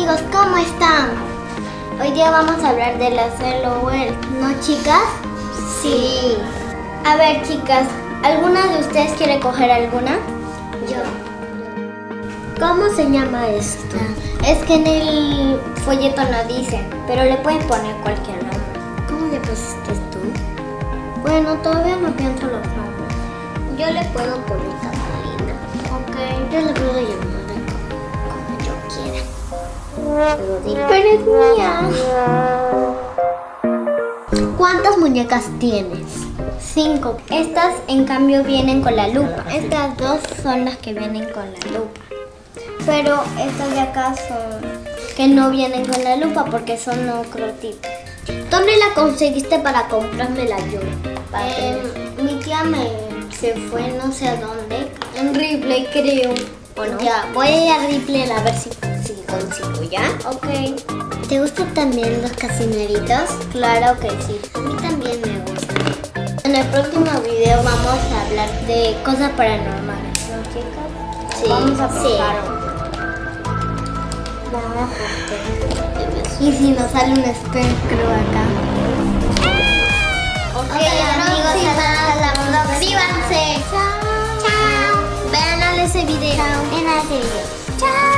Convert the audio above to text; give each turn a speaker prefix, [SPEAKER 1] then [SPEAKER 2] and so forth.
[SPEAKER 1] amigos, ¿cómo están? Hoy día vamos a hablar de las LOL, ¿no chicas? Sí. A ver chicas, ¿alguna de ustedes quiere coger alguna? Yo. ¿Cómo se llama esta? Es que en el folleto no dice, pero le pueden poner cualquier nombre. ¿Cómo le pusiste tú? Bueno, todavía no pienso los nombres. Yo le puedo poner Catalina. Ok. Yo le puedo Pero es mía. ¿Cuántas muñecas tienes? Cinco. Estas en cambio vienen con la lupa. Estas dos son las que vienen con la lupa. Pero estas de acá son que no vienen con la lupa porque son otro tipo. ¿Dónde la conseguiste para comprármela yo? Eh, mi tía me se fue no sé a dónde. En Ripley creo. Bueno, ya, voy a ir a Ripley a ver si, si consigo, ¿ya? Ok. ¿Te gustan también los casineritos? Claro que sí. A mí también me gustan. En el próximo video vamos a hablar de cosas paranormales, ¿no, chicas? Sí. Vamos a probar y si nos sale un espectro acá. 出ないでい。